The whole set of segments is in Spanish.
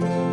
Thank you.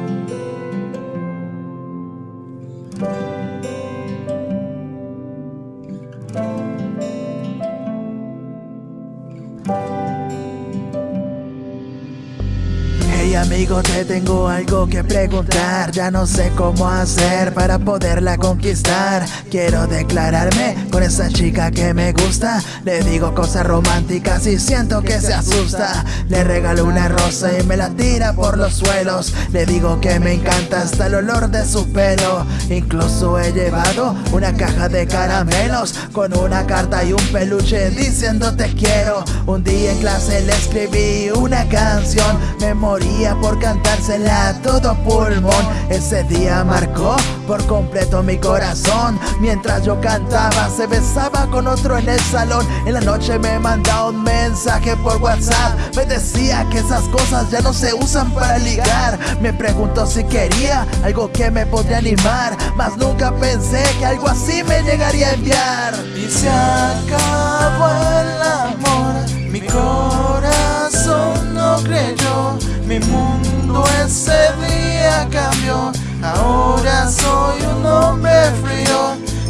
Amigo, te tengo algo que preguntar. Ya no sé cómo hacer para poderla conquistar. Quiero declararme con esa chica que me gusta. Le digo cosas románticas y siento que se asusta. Le regalo una rosa y me la tira por los suelos. Le digo que me encanta hasta el olor de su pelo. Incluso he llevado una caja de caramelos Con una carta y un peluche diciendo te quiero. Un día en clase le escribí una canción. Me por cantársela a todo pulmón. Ese día marcó por completo mi corazón. Mientras yo cantaba se besaba con otro en el salón. En la noche me manda un mensaje por WhatsApp. Me decía que esas cosas ya no se usan para ligar. Me preguntó si quería algo que me podría animar. Mas nunca pensé que algo así me llegaría a enviar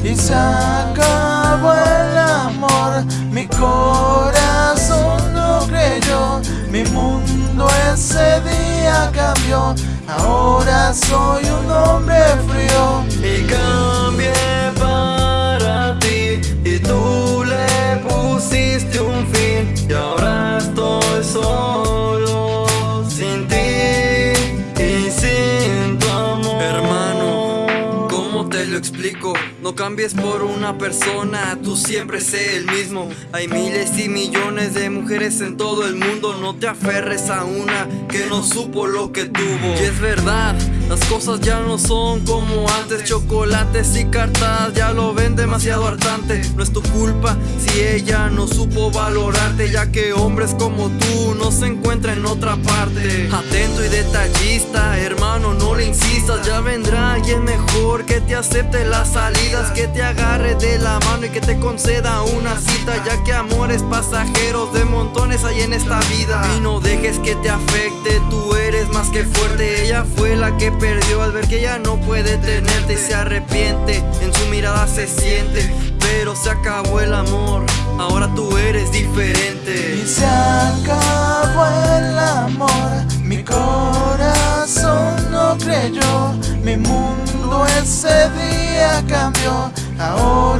y se acabó el amor. Mi corazón no creyó, mi mundo ese día cambió, ahora soy un hombre frío. Y cambié para ti y tú le pusiste No cambies por una persona, tú siempre sé el mismo. Hay miles y millones de mujeres en todo el mundo No te aferres a una que no supo lo que tuvo. Y es verdad, las cosas ya no son como antes. Chocolates y cartas ya lo ven demasiado hartante. No es tu culpa si ella no supo valorarte Ya que hombres como tú no se encuentran en otra parte. Atento y detallista, hermano no le insistas. Ya vendrá alguien mejor que te acepte las salidas Que te de la mano y que te conceda una cita Ya que amores pasajeros de montones hay en esta vida. Y no dejes que te afecte, tú eres más que fuerte. Ella fue la que perdió al ver que ella no puede tenerte Y se arrepiente, en su mirada se siente Pero se acabó el amor, ahora tú eres diferente. Y se acabó el amor, mi corazón no creyó Mi mundo ese día cambió, ahora